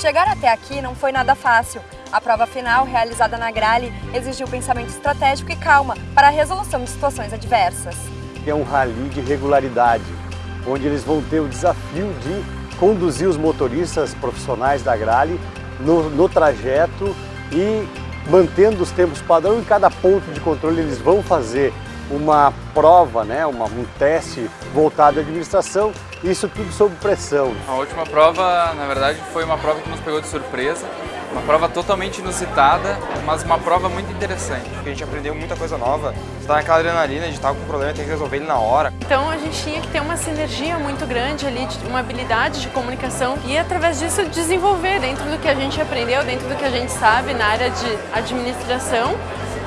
Chegar até aqui não foi nada fácil. A prova final, realizada na Grale, exigiu pensamento estratégico e calma para a resolução de situações adversas. É um rally de regularidade, onde eles vão ter o desafio de conduzir os motoristas profissionais da Grale no, no trajeto e mantendo os tempos padrão em cada ponto de controle eles vão fazer uma prova, né, uma, um teste voltado à administração, isso tudo sob pressão. A última prova, na verdade, foi uma prova que nos pegou de surpresa, uma prova totalmente inusitada, mas uma prova muito interessante. A gente aprendeu muita coisa nova, está naquela adrenalina de estar com um problema e ter que resolver ele na hora. Então a gente tinha que ter uma sinergia muito grande ali, uma habilidade de comunicação e através disso desenvolver dentro do que a gente aprendeu, dentro do que a gente sabe na área de administração,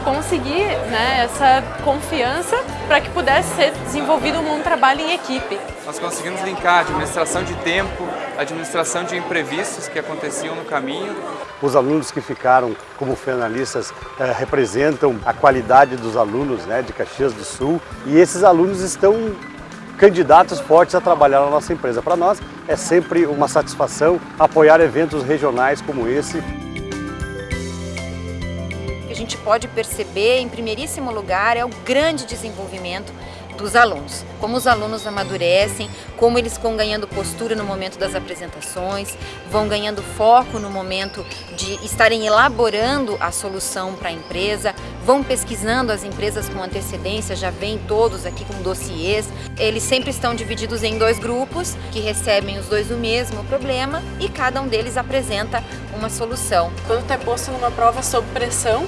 conseguir né, essa confiança para que pudesse ser desenvolvido um trabalho em equipe. Nós conseguimos linkar a administração de tempo, a administração de imprevistos que aconteciam no caminho. Os alunos que ficaram como finalistas eh, representam a qualidade dos alunos né, de Caxias do Sul e esses alunos estão candidatos fortes a trabalhar na nossa empresa. Para nós é sempre uma satisfação apoiar eventos regionais como esse a gente pode perceber, em primeiríssimo lugar, é o grande desenvolvimento dos alunos. Como os alunos amadurecem, como eles vão ganhando postura no momento das apresentações, vão ganhando foco no momento de estarem elaborando a solução para a empresa, vão pesquisando as empresas com antecedência, já vêm todos aqui com dossiês. Eles sempre estão divididos em dois grupos, que recebem os dois o mesmo problema e cada um deles apresenta uma solução. Quando tu é posto numa prova sob pressão,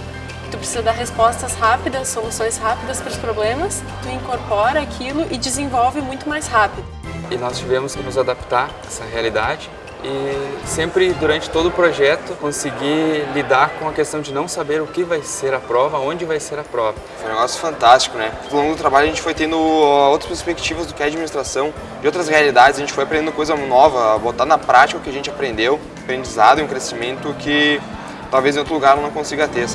tu precisa dar respostas rápidas, soluções rápidas para os problemas, tu incorpora aquilo e desenvolve muito mais rápido. E nós tivemos que nos adaptar a essa realidade e sempre durante todo o projeto conseguir lidar com a questão de não saber o que vai ser a prova, onde vai ser a prova. Foi um negócio fantástico, né? Ao longo do trabalho a gente foi tendo outras perspectivas do que é administração, de outras realidades, a gente foi aprendendo coisa nova, botar na prática o que a gente aprendeu, aprendizado e um crescimento que talvez em outro lugar não consiga ter.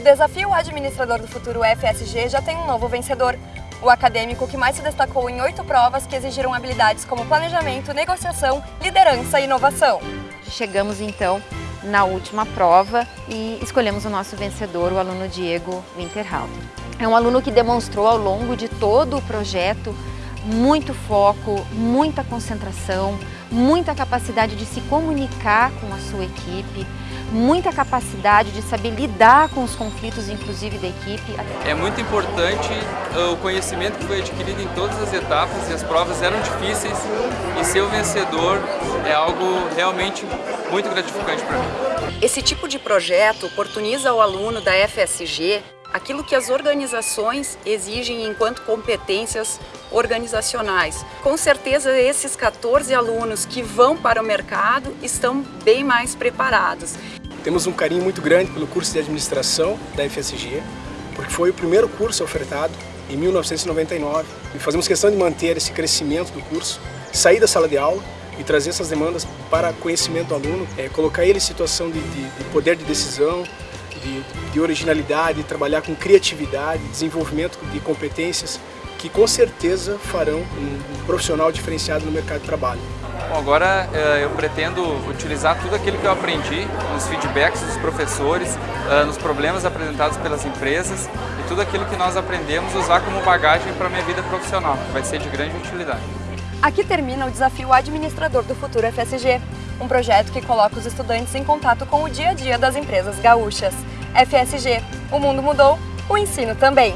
O desafio Administrador do Futuro FSG já tem um novo vencedor. O acadêmico que mais se destacou em oito provas que exigiram habilidades como planejamento, negociação, liderança e inovação. Chegamos então na última prova e escolhemos o nosso vencedor, o aluno Diego Winterhalter. É um aluno que demonstrou ao longo de todo o projeto muito foco, muita concentração, muita capacidade de se comunicar com a sua equipe, muita capacidade de saber lidar com os conflitos, inclusive da equipe. É muito importante uh, o conhecimento que foi adquirido em todas as etapas e as provas eram difíceis e ser o vencedor é algo realmente muito gratificante para mim. Esse tipo de projeto oportuniza ao aluno da FSG aquilo que as organizações exigem enquanto competências organizacionais. Com certeza esses 14 alunos que vão para o mercado estão bem mais preparados. Temos um carinho muito grande pelo curso de administração da FSG, porque foi o primeiro curso ofertado em 1999 e fazemos questão de manter esse crescimento do curso, sair da sala de aula e trazer essas demandas para conhecimento do aluno, é, colocar ele em situação de, de, de poder de decisão, de, de originalidade, trabalhar com criatividade, desenvolvimento de competências que com certeza farão um, profissional diferenciado no mercado de trabalho. Bom, agora eh, eu pretendo utilizar tudo aquilo que eu aprendi nos feedbacks dos professores, eh, nos problemas apresentados pelas empresas e tudo aquilo que nós aprendemos usar como bagagem para a minha vida profissional, que vai ser de grande utilidade. Aqui termina o desafio Administrador do Futuro FSG, um projeto que coloca os estudantes em contato com o dia a dia das empresas gaúchas. FSG, o mundo mudou, o ensino também.